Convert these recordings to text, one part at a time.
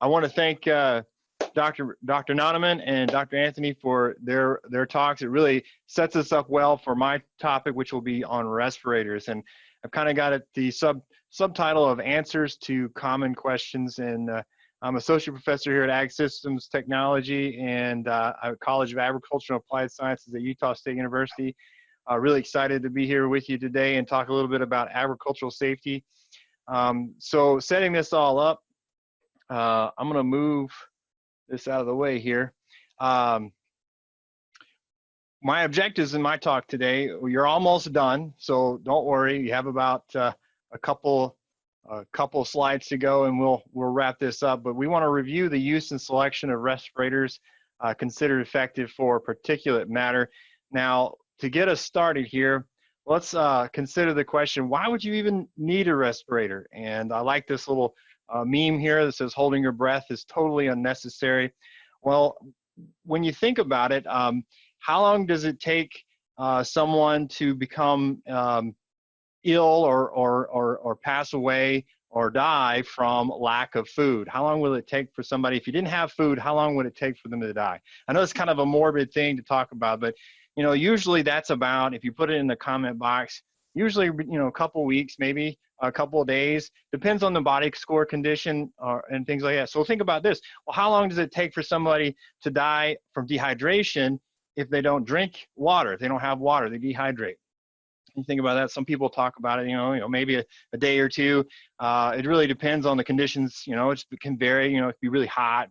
I want to thank uh, Dr. Dr. Nonnenmann and Dr. Anthony for their their talks. It really sets us up well for my topic, which will be on respirators. And I've kind of got it the sub subtitle of answers to common questions. And uh, I'm associate professor here at Ag Systems Technology and uh, College of Agriculture and Applied Sciences at Utah State University. Uh, really excited to be here with you today and talk a little bit about agricultural safety. Um, so setting this all up, uh, I'm going to move this out of the way here. Um, my objectives in my talk today, you're almost done, so don't worry. You have about uh, a couple a couple slides to go and we'll we'll wrap this up. But we want to review the use and selection of respirators uh, considered effective for particulate matter. Now, to get us started here, let's uh, consider the question, why would you even need a respirator? And I like this little uh, meme here that says holding your breath is totally unnecessary. Well, when you think about it, um, how long does it take uh, someone to become um, ill or, or, or, or pass away or die from lack of food? How long will it take for somebody, if you didn't have food, how long would it take for them to die? I know it's kind of a morbid thing to talk about, but you know, usually that's about, if you put it in the comment box, usually, you know, a couple weeks, maybe a couple of days, depends on the body score condition or, and things like that. So think about this. Well, how long does it take for somebody to die from dehydration if they don't drink water, if they don't have water, they dehydrate? You think about that. Some people talk about it, you know, you know, maybe a, a day or two. Uh, it really depends on the conditions, you know, it can vary, you know, it can be really hot,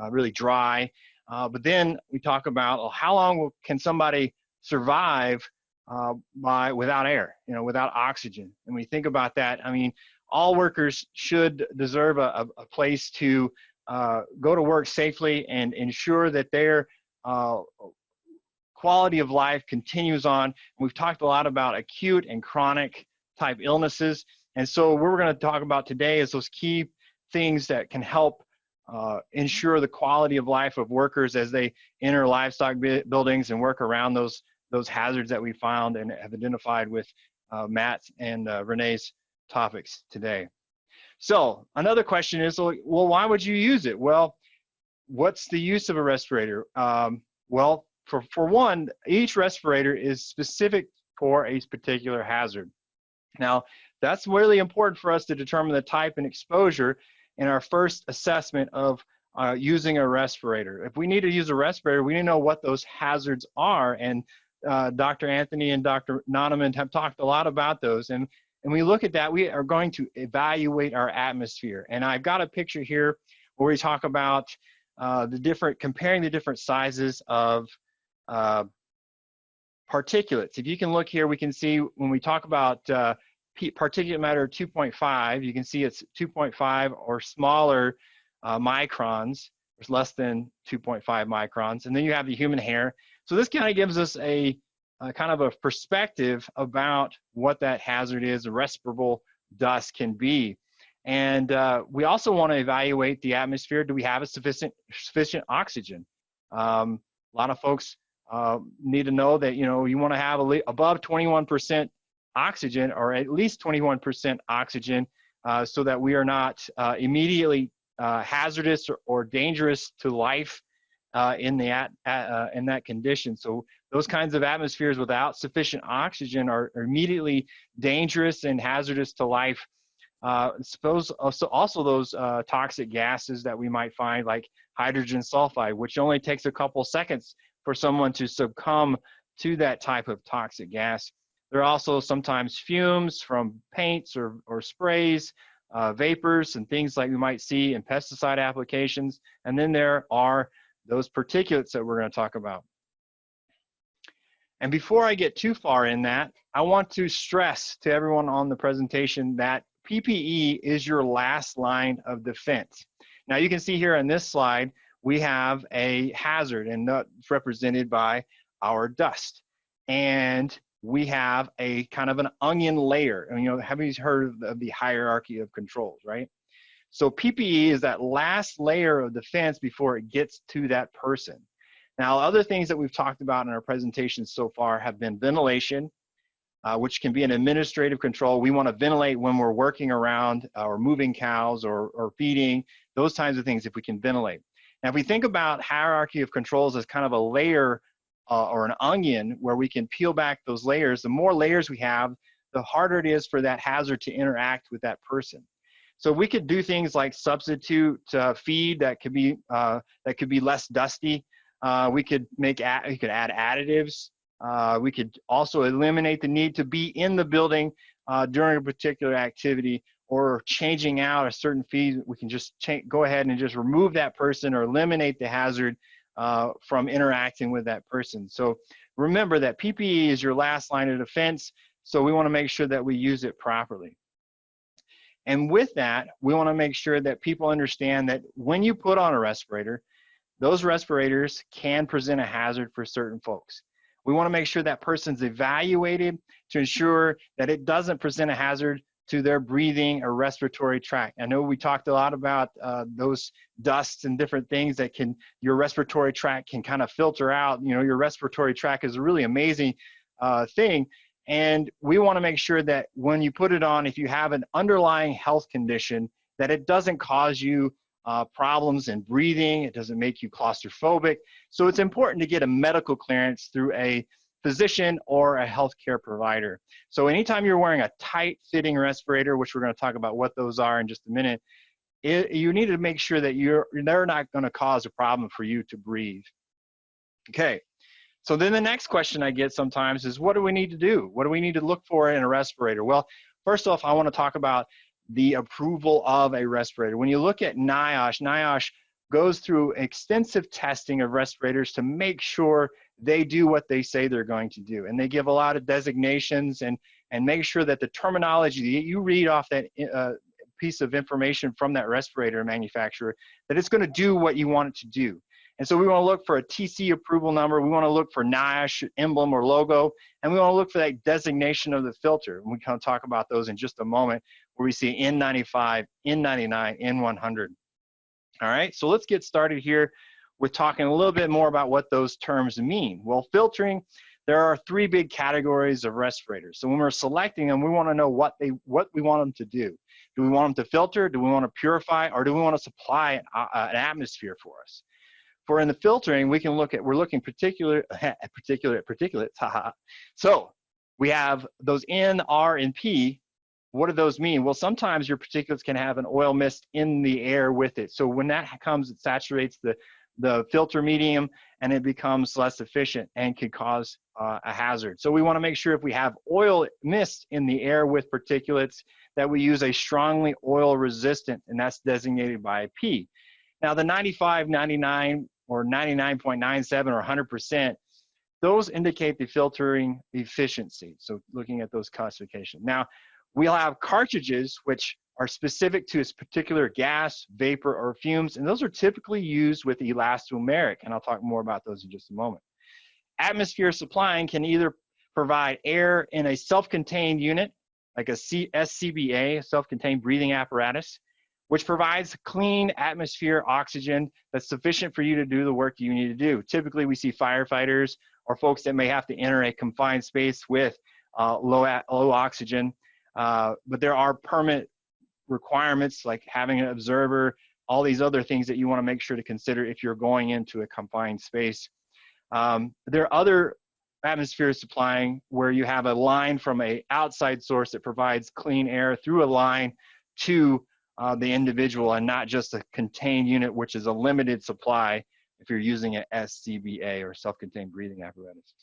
uh, really dry. Uh, but then we talk about well, how long can somebody survive uh, by without air, you know, without oxygen. And we think about that. I mean, all workers should deserve a, a place to uh, go to work safely and ensure that their uh, quality of life continues on. We've talked a lot about acute and chronic type illnesses. And so what we're going to talk about today is those key things that can help uh, ensure the quality of life of workers as they enter livestock buildings and work around those those hazards that we found and have identified with uh, Matt and uh, Renee's topics today. So another question is, well, why would you use it? Well, what's the use of a respirator? Um, well, for, for one, each respirator is specific for a particular hazard. Now, that's really important for us to determine the type and exposure in our first assessment of uh, using a respirator. If we need to use a respirator, we need to know what those hazards are and uh, Dr. Anthony and Dr. Nonnenmann have talked a lot about those. And, and we look at that, we are going to evaluate our atmosphere. And I've got a picture here where we talk about uh, the different, comparing the different sizes of uh, particulates. If you can look here, we can see when we talk about uh, particulate matter 2.5, you can see it's 2.5 or smaller uh, microns, there's less than 2.5 microns. And then you have the human hair. So this kind of gives us a, a, kind of a perspective about what that hazard is, respirable dust can be. And uh, we also want to evaluate the atmosphere. Do we have a sufficient, sufficient oxygen? Um, a lot of folks uh, need to know that, you know, you want to have a, above 21% oxygen or at least 21% oxygen uh, so that we are not uh, immediately uh, hazardous or, or, dangerous to life uh, in the at, uh, in that condition. So those kinds of atmospheres without sufficient oxygen are, are immediately dangerous and hazardous to life. Uh, suppose also, also those uh, toxic gases that we might find like hydrogen sulfide, which only takes a couple seconds for someone to succumb to that type of toxic gas. There are also sometimes fumes from paints or, or sprays, uh, vapors and things like we might see in pesticide applications. And then there are those particulates that we're going to talk about. And before I get too far in that, I want to stress to everyone on the presentation that PPE is your last line of defense. Now you can see here on this slide, we have a hazard and that's represented by our dust. And we have a kind of an onion layer. And, you know, have you heard of the hierarchy of controls, right? So PPE is that last layer of defense before it gets to that person. Now, other things that we've talked about in our presentation so far have been ventilation, uh, which can be an administrative control. We want to ventilate when we're working around uh, or moving cows or, or feeding those kinds of things if we can ventilate. Now, if we think about hierarchy of controls as kind of a layer uh, or an onion where we can peel back those layers, the more layers we have, the harder it is for that hazard to interact with that person. So we could do things like substitute uh, feed that could be uh, that could be less dusty. Uh, we could make we could add additives. Uh, we could also eliminate the need to be in the building uh, during a particular activity or changing out a certain feed. We can just go ahead and just remove that person or eliminate the hazard uh, from interacting with that person. So remember that PPE is your last line of defense. So we want to make sure that we use it properly. And with that, we want to make sure that people understand that when you put on a respirator, those respirators can present a hazard for certain folks. We want to make sure that person's evaluated to ensure that it doesn't present a hazard to their breathing or respiratory tract. I know we talked a lot about uh, those dusts and different things that can, your respiratory tract can kind of filter out. You know, your respiratory tract is a really amazing uh, thing. And we want to make sure that when you put it on, if you have an underlying health condition, that it doesn't cause you uh, problems in breathing, it doesn't make you claustrophobic. So it's important to get a medical clearance through a physician or a healthcare provider. So anytime you're wearing a tight fitting respirator, which we're going to talk about what those are in just a minute, it, you need to make sure that you're they're not going to cause a problem for you to breathe. Okay. So then the next question I get sometimes is what do we need to do? What do we need to look for in a respirator? Well, first off, I want to talk about the approval of a respirator. When you look at NIOSH, NIOSH goes through extensive testing of respirators to make sure they do what they say they're going to do. And they give a lot of designations and, and make sure that the terminology that you read off that uh, piece of information from that respirator manufacturer, that it's gonna do what you want it to do. And so we wanna look for a TC approval number, we wanna look for NIOSH emblem or logo, and we wanna look for that designation of the filter. And we can talk about those in just a moment, where we see N95, N99, N100. All right, so let's get started here with talking a little bit more about what those terms mean. Well, filtering, there are three big categories of respirators. So when we're selecting them, we want to know what they what we want them to do. Do we want them to filter? Do we want to purify? Or do we want to supply an, uh, an atmosphere for us? For in the filtering, we can look at, we're looking particular, particular, particulates, haha. So we have those N, R, and P. What do those mean? Well, sometimes your particulates can have an oil mist in the air with it. So when that comes, it saturates the the filter medium and it becomes less efficient and could cause uh, a hazard. So we wanna make sure if we have oil mist in the air with particulates that we use a strongly oil resistant and that's designated by P. Now the 95, 99 or 99.97 or 100%, those indicate the filtering efficiency. So looking at those classifications. Now we'll have cartridges which are specific to a particular gas, vapor, or fumes, and those are typically used with elastomeric, and I'll talk more about those in just a moment. Atmosphere supplying can either provide air in a self-contained unit, like a SCBA, self-contained breathing apparatus, which provides clean atmosphere oxygen that's sufficient for you to do the work you need to do. Typically, we see firefighters or folks that may have to enter a confined space with uh, low, low oxygen. Uh, but there are permit requirements like having an observer, all these other things that you want to make sure to consider if you're going into a confined space. Um, there are other atmosphere supplying where you have a line from a outside source that provides clean air through a line to uh, the individual and not just a contained unit, which is a limited supply if you're using an SCBA or self-contained breathing apparatus.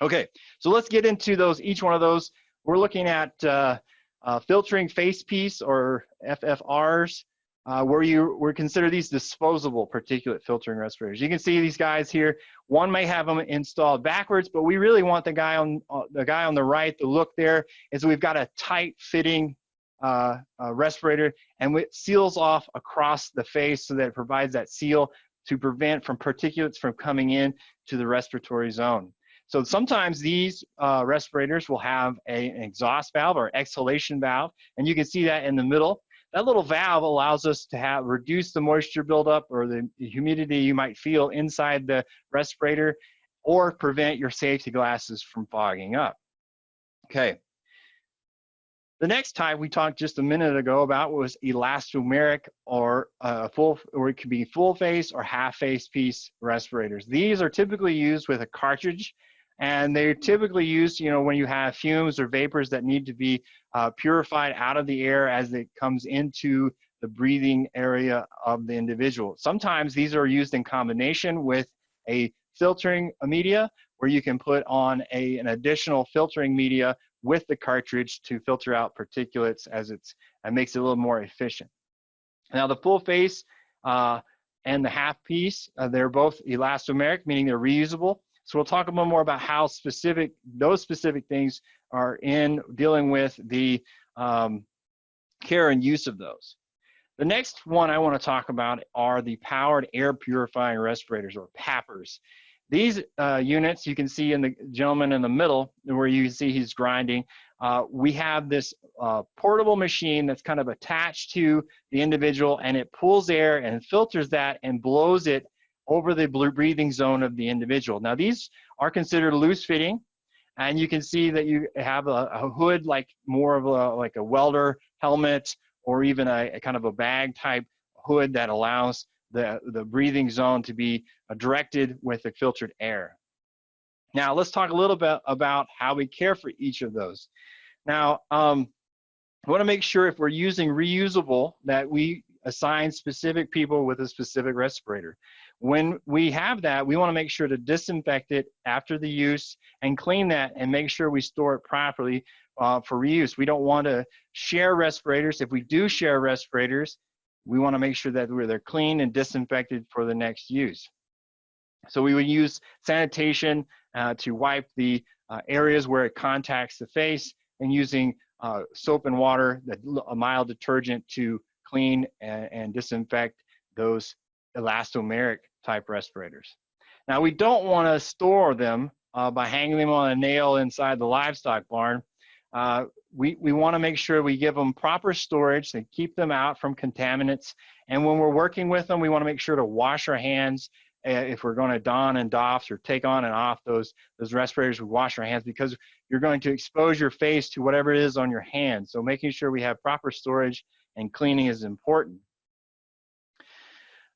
Okay, so let's get into those, each one of those. We're looking at uh, uh, filtering face piece or FFRs, uh, where you we consider these disposable particulate filtering respirators. You can see these guys here. One may have them installed backwards, but we really want the guy on uh, the guy on the right. The look there is we've got a tight fitting uh, respirator, and it seals off across the face so that it provides that seal to prevent from particulates from coming in to the respiratory zone. So sometimes these uh, respirators will have a, an exhaust valve or exhalation valve, and you can see that in the middle. That little valve allows us to have reduce the moisture buildup or the humidity you might feel inside the respirator or prevent your safety glasses from fogging up. Okay. The next type we talked just a minute ago about was elastomeric or uh, full, or it could be full face or half face piece respirators. These are typically used with a cartridge and they're typically used, you know, when you have fumes or vapors that need to be uh, purified out of the air as it comes into the breathing area of the individual. Sometimes these are used in combination with a filtering media where you can put on a, an additional filtering media with the cartridge to filter out particulates as it's, it makes it a little more efficient. Now the full face uh, and the half piece, uh, they're both elastomeric, meaning they're reusable. So we'll talk a little more about how specific, those specific things are in dealing with the um, care and use of those. The next one I want to talk about are the powered air purifying respirators or PAPRs. These uh, units you can see in the gentleman in the middle where you see he's grinding. Uh, we have this uh, portable machine that's kind of attached to the individual and it pulls air and filters that and blows it over the blue breathing zone of the individual. Now these are considered loose fitting and you can see that you have a, a hood like more of a like a welder helmet or even a, a kind of a bag type hood that allows the, the breathing zone to be uh, directed with the filtered air. Now let's talk a little bit about how we care for each of those. Now, um, I wanna make sure if we're using reusable that we assign specific people with a specific respirator. When we have that, we wanna make sure to disinfect it after the use and clean that and make sure we store it properly uh, for reuse. We don't wanna share respirators. If we do share respirators, we want to make sure that they're clean and disinfected for the next use. So we would use sanitation uh, to wipe the uh, areas where it contacts the face and using uh, soap and water, a mild detergent to clean and, and disinfect those elastomeric type respirators. Now we don't want to store them uh, by hanging them on a nail inside the livestock barn. Uh, we, we want to make sure we give them proper storage and keep them out from contaminants. And when we're working with them, we want to make sure to wash our hands uh, if we're going to don and doff or take on and off those, those respirators, we wash our hands because you're going to expose your face to whatever it is on your hands. So making sure we have proper storage and cleaning is important.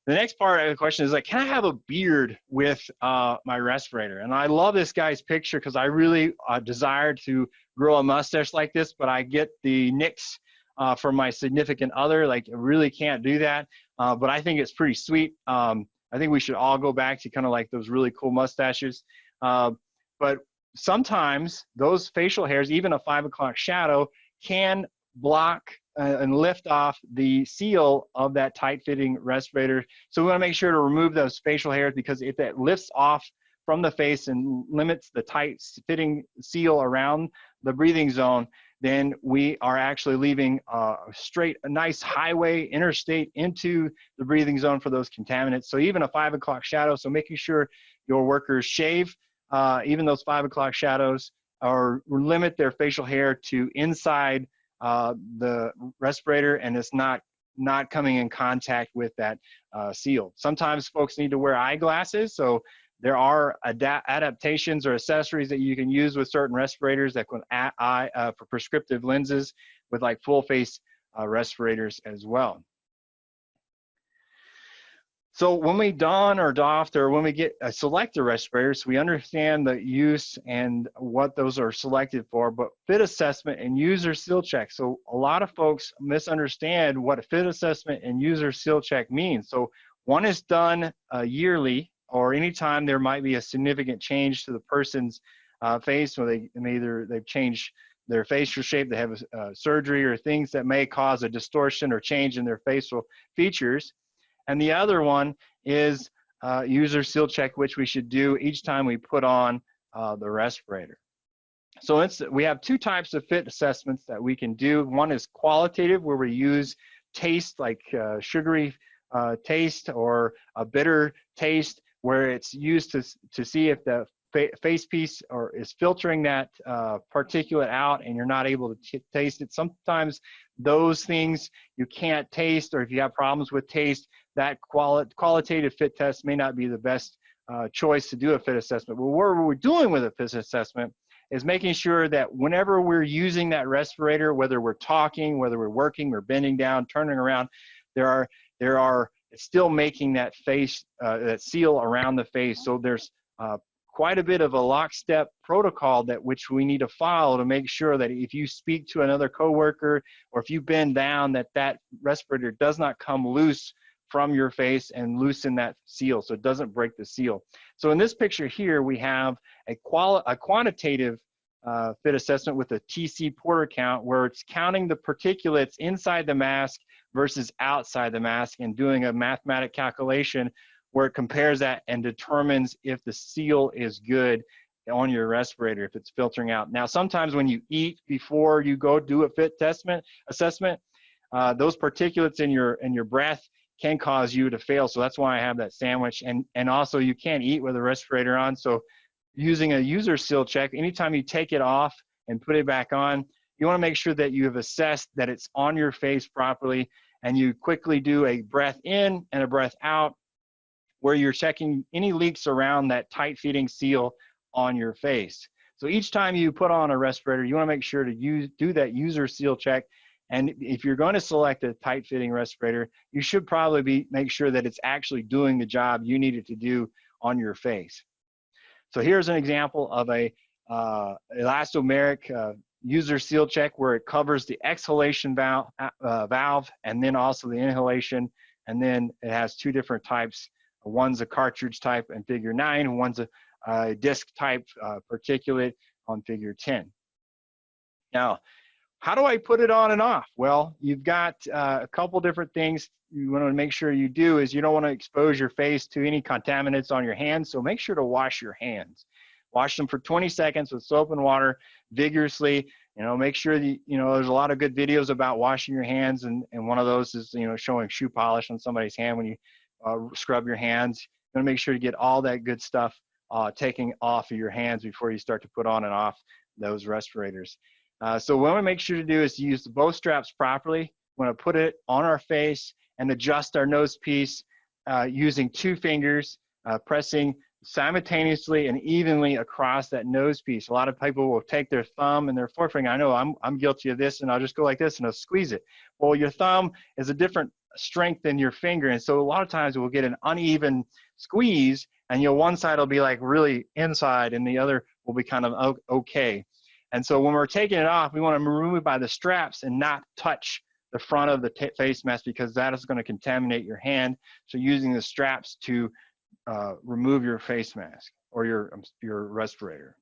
The next part of the question is like, can I have a beard with uh, my respirator? And I love this guy's picture because I really uh, desire to grow a mustache like this, but I get the nicks uh, from my significant other. Like, really can't do that. Uh, but I think it's pretty sweet. Um, I think we should all go back to kind of like those really cool mustaches. Uh, but sometimes those facial hairs, even a five o'clock shadow, can block uh, and lift off the seal of that tight fitting respirator. So we wanna make sure to remove those facial hairs because if it lifts off from the face and limits the tight fitting seal around the breathing zone, then we are actually leaving a straight, a nice highway, interstate into the breathing zone for those contaminants. So even a five o'clock shadow, so making sure your workers shave uh, even those five o'clock shadows or limit their facial hair to inside uh, the respirator and it's not not coming in contact with that uh, seal. Sometimes folks need to wear eyeglasses, so there are adaptations or accessories that you can use with certain respirators that can add uh, for prescriptive lenses with like full face uh, respirators as well. So when we don or doff or when we get uh, select the respirators, we understand the use and what those are selected for, but fit assessment and user seal check. So a lot of folks misunderstand what a fit assessment and user seal check means. So one is done uh, yearly or anytime there might be a significant change to the person's uh, face or they either they've changed their facial shape, they have a, uh, surgery or things that may cause a distortion or change in their facial features. And the other one is uh, user seal check, which we should do each time we put on uh, the respirator. So it's, we have two types of fit assessments that we can do. One is qualitative, where we use taste like uh, sugary taste or a bitter taste, where it's used to, to see if the fa face piece or is filtering that uh, particulate out and you're not able to taste it. Sometimes those things you can't taste or if you have problems with taste, that quali qualitative fit test may not be the best uh, choice to do a fit assessment. But what we're doing with a fit assessment is making sure that whenever we're using that respirator, whether we're talking, whether we're working, we're bending down, turning around, there are, there are, it's still making that face, uh, that seal around the face. So there's uh, quite a bit of a lockstep protocol that which we need to follow to make sure that if you speak to another coworker or if you bend down that that respirator does not come loose from your face and loosen that seal so it doesn't break the seal. So in this picture here, we have a, quali a quantitative uh, fit assessment with a TC PortaCount where it's counting the particulates inside the mask versus outside the mask and doing a mathematic calculation where it compares that and determines if the seal is good on your respirator, if it's filtering out. Now, sometimes when you eat before you go do a fit assessment, assessment uh, those particulates in your in your breath can cause you to fail. So that's why I have that sandwich. And, and also you can't eat with a respirator on. So using a user seal check, anytime you take it off and put it back on, you wanna make sure that you have assessed that it's on your face properly and you quickly do a breath in and a breath out where you're checking any leaks around that tight fitting seal on your face. So each time you put on a respirator, you wanna make sure to use, do that user seal check and if you're going to select a tight fitting respirator, you should probably be make sure that it's actually doing the job you need it to do on your face. So here's an example of a uh, elastomeric uh, user seal check where it covers the exhalation valve, uh, valve and then also the inhalation. And then it has two different types. One's a cartridge type in figure nine, one's a, a disc type uh, particulate on figure 10. Now, how do I put it on and off? Well, you've got uh, a couple different things you want to make sure you do is you don't want to expose your face to any contaminants on your hands. So make sure to wash your hands. Wash them for 20 seconds with soap and water vigorously. You know, make sure that, you know, there's a lot of good videos about washing your hands. And, and one of those is, you know, showing shoe polish on somebody's hand when you uh, scrub your hands. You want to make sure to get all that good stuff uh, taking off of your hands before you start to put on and off those respirators. Uh, so what we make sure to do is use the bow straps properly. We want to put it on our face and adjust our nose piece uh, using two fingers, uh, pressing simultaneously and evenly across that nose piece. A lot of people will take their thumb and their forefinger. I know I'm, I'm guilty of this and I'll just go like this and I'll squeeze it. Well, your thumb is a different strength than your finger. And so a lot of times we'll get an uneven squeeze and you know, one side will be like really inside and the other will be kind of okay. And so when we're taking it off, we want to remove it by the straps and not touch the front of the face mask because that is going to contaminate your hand. So using the straps to uh, remove your face mask or your, um, your respirator.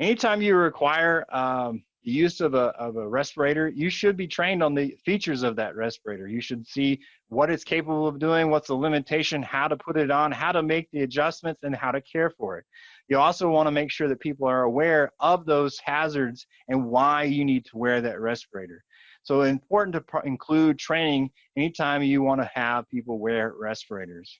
Anytime you require um, the use of a, of a respirator, you should be trained on the features of that respirator. You should see what it's capable of doing, what's the limitation, how to put it on, how to make the adjustments, and how to care for it. You also want to make sure that people are aware of those hazards and why you need to wear that respirator. So important to include training anytime you want to have people wear respirators.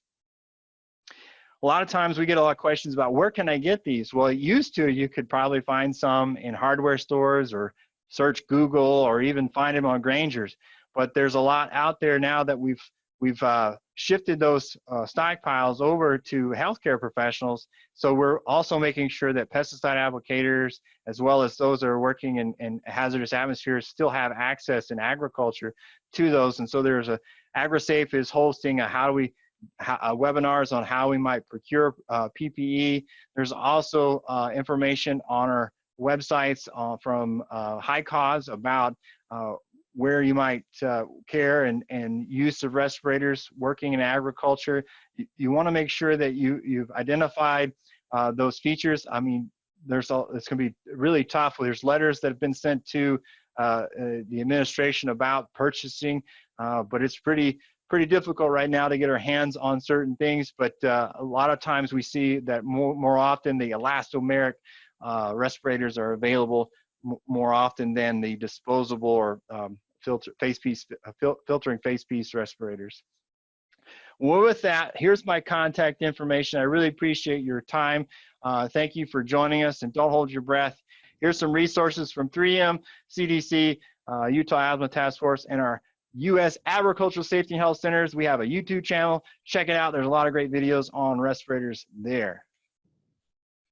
A lot of times we get a lot of questions about where can I get these? Well, it used to, you could probably find some in hardware stores or search Google or even find them on Grainger's. But there's a lot out there now that we've we've uh, shifted those uh, stockpiles over to healthcare professionals. So we're also making sure that pesticide applicators, as well as those that are working in, in hazardous atmospheres, still have access in agriculture to those. And so there's a AgriSafe is hosting a how do we uh, webinars on how we might procure uh, PPE. There's also uh, information on our websites uh, from uh, Cause about where you might uh, care and, and use of respirators working in agriculture. You, you want to make sure that you, you've identified uh, those features. I mean, there's all, it's going to be really tough. There's letters that have been sent to uh, uh the administration about purchasing, uh, but it's pretty pretty difficult right now to get our hands on certain things. But uh, a lot of times we see that more more often the elastomeric respirators are available more often than the disposable or um, filter face piece uh, fil filtering face piece respirators. Well, with that, here's my contact information. I really appreciate your time. Uh, thank you for joining us and don't hold your breath. Here's some resources from 3M, CDC, uh, Utah Asthma Task Force, and our U.S. Agricultural Safety and Health Centers. We have a YouTube channel. Check it out. There's a lot of great videos on respirators there.